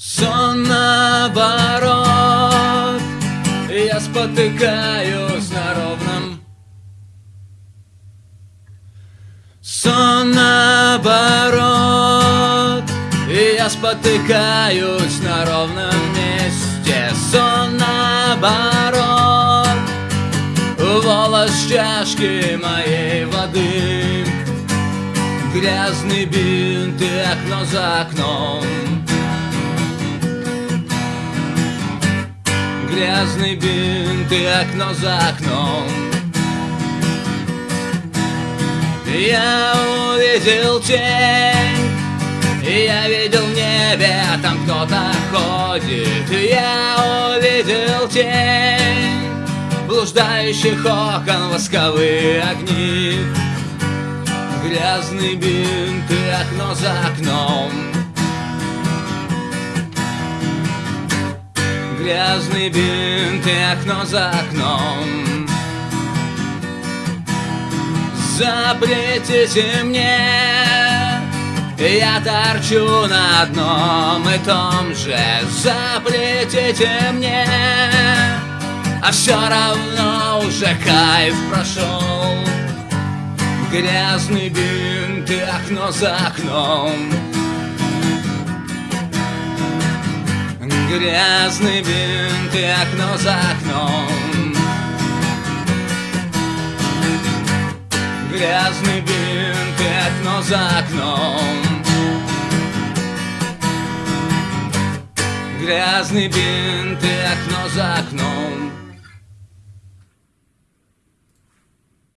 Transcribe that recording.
Сон наоборот. Я спотыкаюсь на ровном. Сон наоборот. Я спотыкаюсь на ровном месте. Сон наоборот. Волос чашки моей воды. Грязный бинт и окно за окном Грязный бинт и окно за окном. Я увидел тень Я видел в небе, там кто-то ходит. Я увидел тень Блуждающих окон восковые огни. Грязный бинт и окно за окном Грязный бинт и окно за окном. Запретите мне Я торчу на одном и том же. Запретите мне А все равно уже кайф прошел Грязный бинт и окно за окном Грязный бинт и окно за окном. Грязный бинт и окно за окном. Грязный бинт и окно за окном